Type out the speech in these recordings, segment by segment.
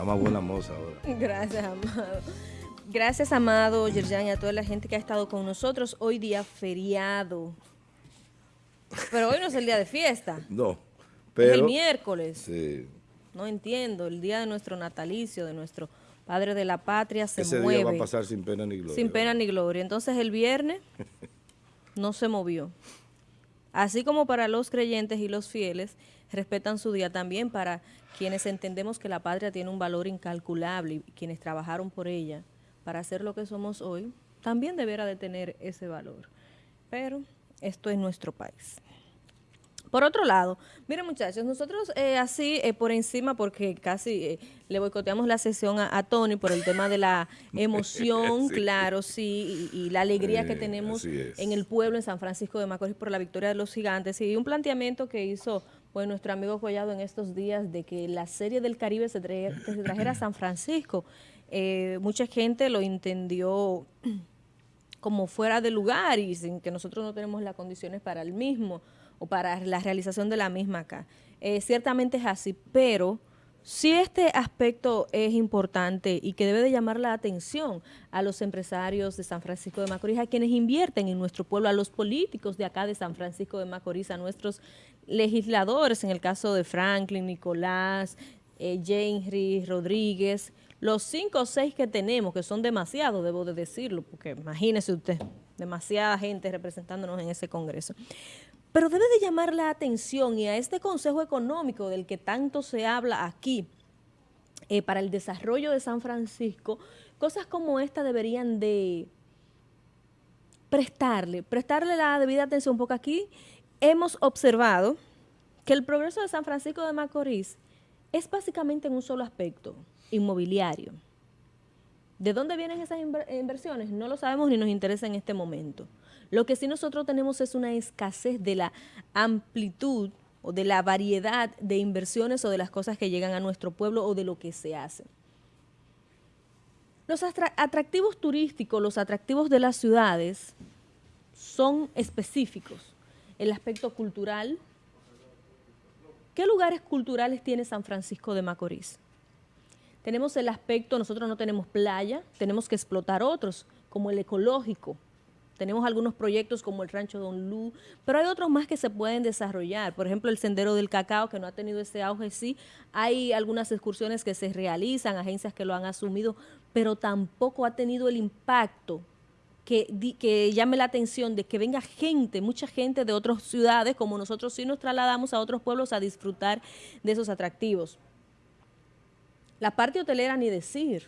Está más buena moza ahora. Gracias, Amado. Gracias, Amado, Yerjan, y a toda la gente que ha estado con nosotros. Hoy día feriado. Pero hoy no es el día de fiesta. No, pero... Es el miércoles. Sí. No entiendo. El día de nuestro natalicio, de nuestro padre de la patria, se Ese mueve. día va a pasar sin pena ni gloria. Sin pena ni gloria. Entonces el viernes no se movió. Así como para los creyentes y los fieles, respetan su día también para quienes entendemos que la patria tiene un valor incalculable y quienes trabajaron por ella para ser lo que somos hoy, también debiera de tener ese valor. Pero esto es nuestro país. Por otro lado, miren muchachos, nosotros eh, así eh, por encima, porque casi eh, le boicoteamos la sesión a, a, Tony por el tema de la emoción, sí. claro, sí, y, y la alegría que tenemos en el pueblo, en San Francisco de Macorís, por la victoria de los gigantes, y un planteamiento que hizo pues, nuestro amigo Collado en estos días de que la Serie del Caribe se, tra se trajera a San Francisco. mucha gente lo entendió como fuera de lugar y sin que nosotros no tenemos las condiciones para el mismo o para la realización de la misma acá. Eh, ciertamente es así, pero sí este aspecto es importante y que debe de llamar la atención a los empresarios de San Francisco de Macorís, a quienes invierten en nuestro pueblo, a los políticos de acá de San Francisco de Macorís, a nuestros legisladores, en el caso de Franklin, Nicolás, eh, Henry, Rodríguez, los cinco o seis que tenemos, que son demasiados, debo de decirlo, porque imagínese usted, demasiada gente representándonos en ese congreso. Pero debe de llamar la atención y a este Consejo Económico del que tanto se habla aquí eh, para el desarrollo de San Francisco, cosas como esta deberían de prestarle, prestarle la debida atención, porque aquí hemos observado que el progreso de San Francisco de Macorís es básicamente en un solo aspecto, inmobiliario. ¿De dónde vienen esas inversiones? No lo sabemos ni nos interesa en este momento. Lo que sí nosotros tenemos es una escasez de la amplitud o de la variedad de inversiones o de las cosas que llegan a nuestro pueblo o de lo que se hace. Los atractivos turísticos, los atractivos de las ciudades son específicos. El aspecto cultural. ¿Qué lugares culturales tiene San Francisco de Macorís? Tenemos el aspecto, nosotros no tenemos playa, tenemos que explotar otros, como el ecológico, tenemos algunos proyectos como el Rancho Don Lu, pero hay otros más que se pueden desarrollar. Por ejemplo, el Sendero del Cacao, que no ha tenido ese auge, sí. Hay algunas excursiones que se realizan, agencias que lo han asumido, pero tampoco ha tenido el impacto que, llame la atención de que venga gente, mucha gente de otras ciudades, como nosotros sí nos trasladamos a otros pueblos a disfrutar de esos atractivos. La parte hotelera, ni decir.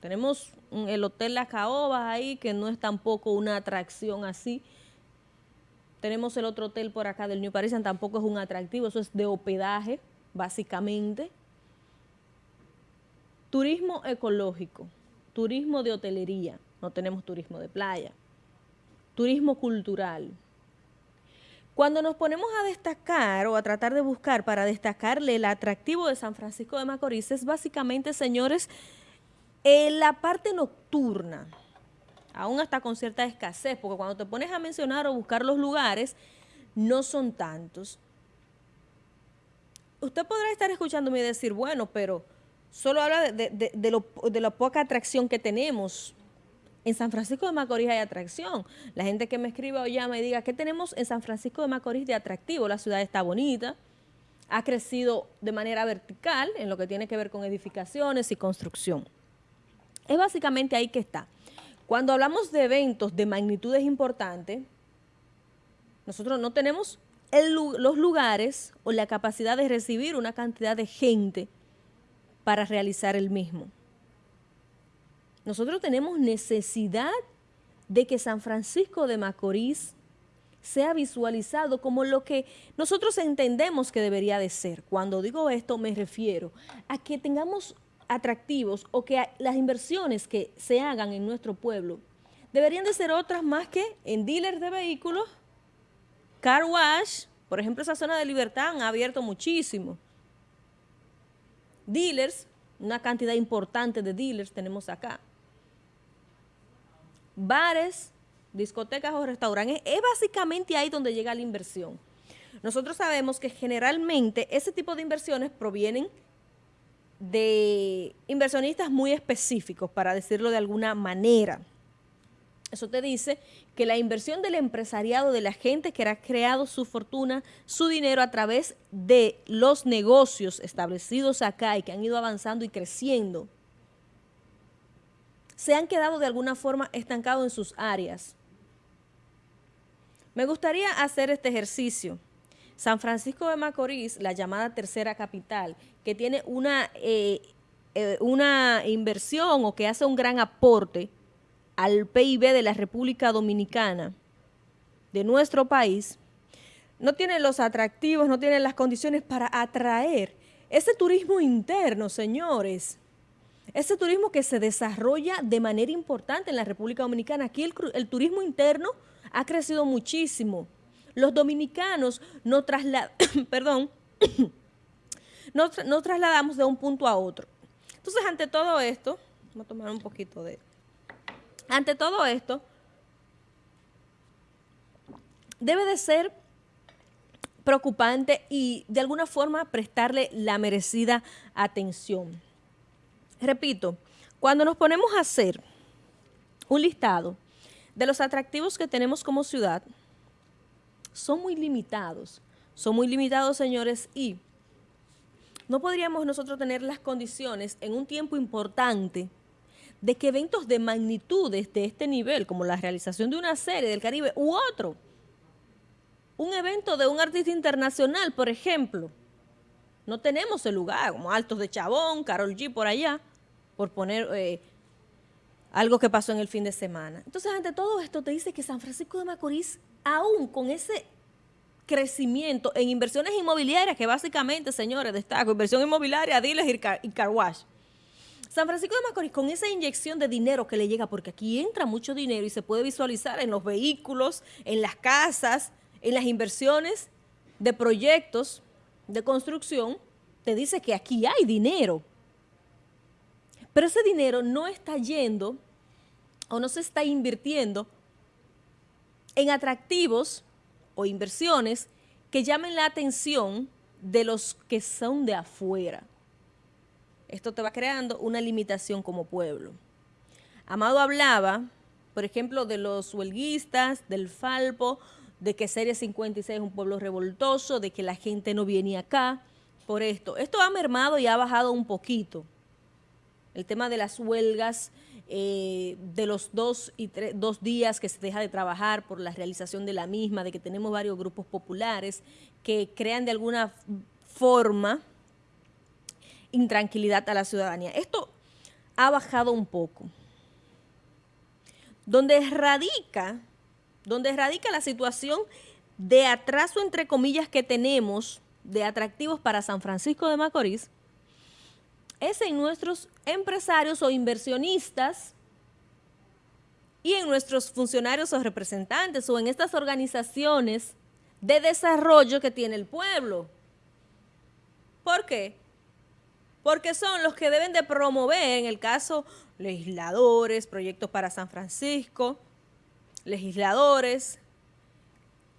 Tenemos el Hotel Las Caobas ahí, que no es tampoco una atracción así. Tenemos el otro hotel por acá del New Parisian, tampoco es un atractivo, eso es de hospedaje, básicamente. Turismo ecológico, turismo de hotelería, no tenemos turismo de playa. Turismo cultural. Cuando nos ponemos a destacar o a tratar de buscar para destacarle el atractivo de San Francisco de Macorís, es básicamente, señores, en la parte nocturna, aún hasta con cierta escasez, porque cuando te pones a mencionar o buscar los lugares, no son tantos. Usted podrá estar escuchándome y decir, bueno, pero solo habla de, de la poca atracción que tenemos. En San Francisco de Macorís hay atracción. La gente que me escriba o llama y diga, ¿qué tenemos en San Francisco de Macorís de atractivo? La ciudad está bonita, ha crecido de manera vertical en lo que tiene que ver con edificaciones y construcción. Es básicamente ahí que está. Cuando hablamos de eventos de magnitudes importantes, nosotros no tenemos los lugares o la capacidad de recibir una cantidad de gente para realizar el mismo. Nosotros tenemos necesidad de que San Francisco de Macorís sea visualizado como lo que nosotros entendemos que debería de ser. Cuando digo esto me refiero a que tengamos atractivos o que las inversiones que se hagan en nuestro pueblo deberían de ser otras más que en dealers de vehículos, car wash, por ejemplo esa zona de libertad han abierto muchísimo. Dealers, una cantidad importante de dealers tenemos acá. Bares, discotecas o restaurantes, es básicamente ahí donde llega la inversión. Nosotros sabemos que generalmente ese tipo de inversiones provienen de inversionistas muy específicos, para decirlo de alguna manera. Eso te dice que la inversión del empresariado, de la gente que ha creado su fortuna, su dinero a través de los negocios establecidos acá y que han ido avanzando y creciendo, se han quedado de alguna forma estancados en sus áreas. Me gustaría hacer este ejercicio. San Francisco de Macorís, la llamada tercera capital, que tiene una, eh, eh, una inversión o que hace un gran aporte al PIB de la República Dominicana, de nuestro país, no tiene los atractivos, no tiene las condiciones para atraer ese turismo interno, señores. Ese turismo que se desarrolla de manera importante en la República Dominicana. Aquí el, turismo interno ha crecido muchísimo. Los dominicanos no, perdón, no, trasladamos de un punto a otro. Entonces, ante todo esto, vamos a tomar un poquito de... Ante todo esto, debe de ser preocupante y de alguna forma prestarle la merecida atención. Repito, cuando nos ponemos a hacer un listado de los atractivos que tenemos como ciudad, son muy limitados. Son muy limitados, señores, y no podríamos nosotros tener las condiciones en un tiempo importante de que eventos de magnitudes de este nivel, como la realización de una serie del Caribe u otro, un evento de un artista internacional, por ejemplo, no tenemos el lugar, como Altos de Chabón, Carol G por allá, por poner eh, algo que pasó en el fin de semana. Entonces, ante todo esto, te dice que San Francisco de Macorís, aún con ese crecimiento en inversiones inmobiliarias, que básicamente, señores, destaco, inversión inmobiliaria, diles y, car y carwash. San Francisco de Macorís, con esa inyección de dinero que le llega, porque aquí entra mucho dinero y se puede visualizar en los vehículos, en las casas, en las inversiones de proyectos de construcción, te dice que aquí hay dinero. Pero ese dinero no está yendo o no se está invirtiendo en atractivos o inversiones que llamen la atención de los que son de afuera. Esto te va creando una limitación como pueblo. Amado hablaba, por ejemplo, de los huelguistas, del Falpo, de que Serie 56 es un pueblo revoltoso, de que la gente no viene acá por esto. Esto ha mermado y ha bajado un poquito el tema de las huelgas, eh, de los dos, y dos días que se deja de trabajar por la realización de la misma, de que tenemos varios grupos populares que crean de alguna forma intranquilidad a la ciudadanía. Esto ha bajado un poco. Donde radica, donde radica la situación de atraso, entre comillas, que tenemos de atractivos para San Francisco de Macorís, es en nuestros empresarios o inversionistas y en nuestros funcionarios o representantes o en estas organizaciones de desarrollo que tiene el pueblo. ¿Por qué? Porque son los que deben de promover, en el caso, legisladores, proyectos para San Francisco, legisladores,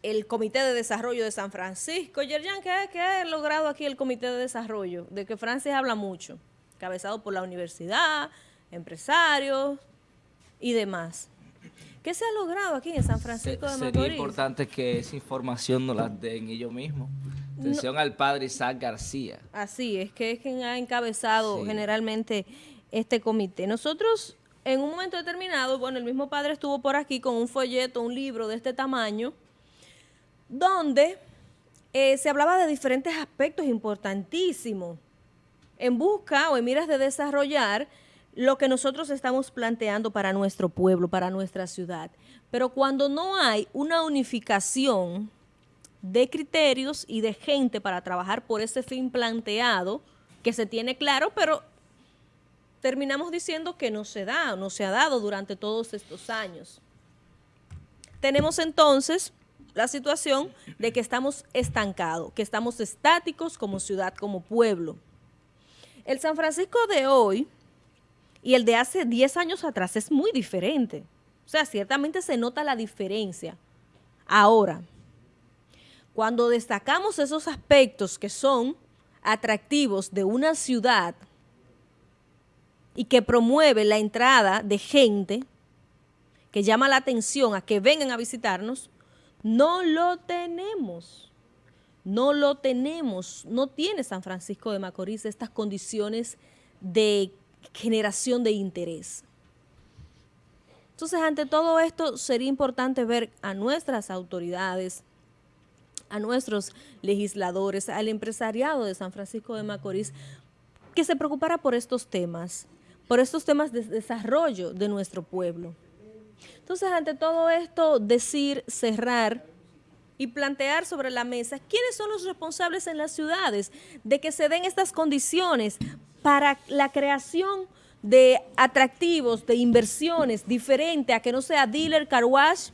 el Comité de Desarrollo de San Francisco. Yerjan, ¿qué, ha logrado aquí el Comité de Desarrollo? De que Francis habla mucho, cabezado por la universidad, empresarios y demás. ¿Qué se ha logrado aquí en San Francisco de Macorís? Sería importante que esa información nos la den ellos mismos. Atención al padre Isaac García. Así es, que es quien ha encabezado generalmente este comité. Nosotros, en un momento determinado, bueno, el mismo padre estuvo por aquí con un folleto, un libro de este tamaño, donde eh, se hablaba de diferentes aspectos importantísimos en busca o en miras de desarrollar lo que nosotros estamos planteando para nuestro pueblo, para nuestra ciudad. Pero cuando no hay una unificación de criterios y de gente para trabajar por ese fin planteado, que se tiene claro, pero terminamos diciendo que no se da, no se ha dado durante todos estos años. Tenemos entonces la situación de que estamos estancados, que estamos estáticos como ciudad, como pueblo. El San Francisco de hoy y el de hace 10 años atrás es muy diferente. O sea, ciertamente se nota la diferencia. Ahora, cuando destacamos esos aspectos que son atractivos de una ciudad, y que promueve la entrada de gente que llama la atención a que vengan a visitarnos, no lo tenemos. No lo tenemos. No tiene San Francisco de Macorís estas condiciones de generación de interés. Entonces, ante todo esto, sería importante ver a nuestras autoridades, a nuestros legisladores, al empresariado de San Francisco de Macorís, que se preocupara por estos temas, por estos temas de desarrollo de nuestro pueblo. Entonces, ante todo esto, decir, cerrar y plantear sobre la mesa quiénes son los responsables en las ciudades de que se den estas condiciones para la creación de atractivos, de inversiones diferente a que no sea dealer, car wash,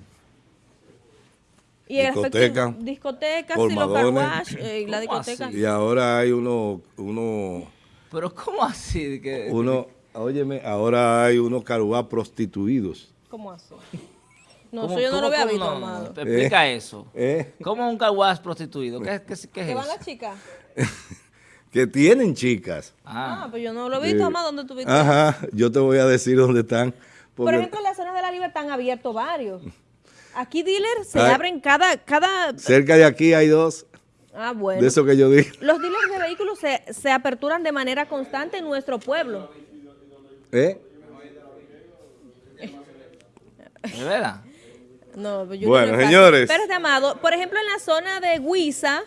y Discoteca, discotecas y los car colmadones. wash, eh, y la ¿Cómo discoteca. así? Y ahora hay uno, uno, Pero ¿cómo así? Que, uno, óyeme, ahora hay unos carubá prostituidos. ¿Cómo así? No, ¿cómo- eso yo no lo había visto, no? amado. Te Explica eso. ¿eh? ¿Cómo un caguas prostituido? ¿Qué, qué, qué es ¿Que van las chicas? Que tienen chicas. Ah, Ah, pues yo no lo he visto, Eh, amado, ¿dónde tú viste? Ajá, yo te voy a decir dónde están. Por ejemplo, en la zona de la libertad han abierto varios. Aquí dealers se Ay. abren cada, cada... cerca de aquí hay dos, Ah, bueno. de eso que yo dije. Los dealers de vehículos se, se aperturan de manera constante en nuestro pueblo. ¿Eh? ¿De verdad? No, yo Bueno, no señores. Pero este amado, por ejemplo, en la zona de Huiza,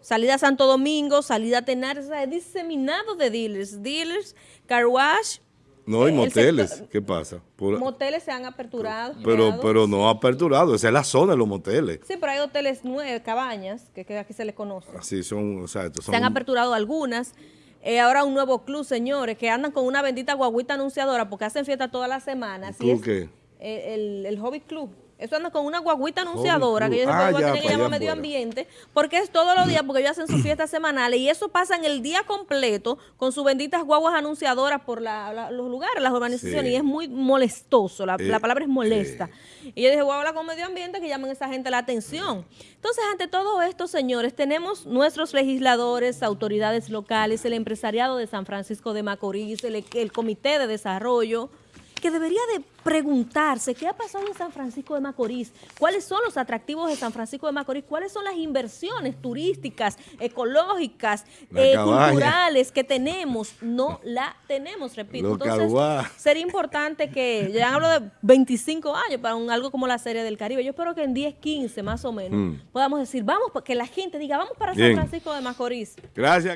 salida a Santo Domingo, salida a Tenares, o sea, es diseminado de dealers. Dealers, car wash, No, hay El moteles. sector- ¿Qué pasa? Por- moteles se han aperturado. pero, creados. pero no aperturado, esa es la zona de los moteles. Sí, pero hay hoteles nuevos, cabañas, que, que aquí se les conoce. Así son, o sea, estos son Se han aperturado algunas. Eh, ahora un nuevo club, señores, que andan con una bendita guaguita anunciadora porque hacen fiesta todas las semanas. ¿Club Y es qué? Eh, El, el Hobby Club. Eso andan con una guaguita anunciadora que ellos Ah, ya, que llamar medio afuera. ambiente porque es todos los días porque ellos hacen sus fiestas semanales y eso pasa en el día completo con sus benditas guaguas anunciadoras por la- la- los lugares, las urbanizaciones Sí. y es muy molestoso, la, Eh, la palabra es molesta. Y yo dije, voy a hablar con medio ambiente que llamen a esa gente la atención. Entonces, ante todo esto, señores, tenemos nuestros legisladores, autoridades locales, el empresariado de San Francisco de Macorís, el, el comité de desarrollo, que debería de preguntarse qué ha pasado en San Francisco de Macorís, cuáles son los atractivos de San Francisco de Macorís, cuáles son las inversiones turísticas, ecológicas, eh, culturales que tenemos. No la tenemos, repito. Entonces, sería importante que, ya hablo de 25 años para un, algo como la Serie del Caribe, yo espero que en 10, 15 más o menos Mm. podamos decir, vamos, que la gente diga, vamos para San. Francisco de Macorís. Gracias.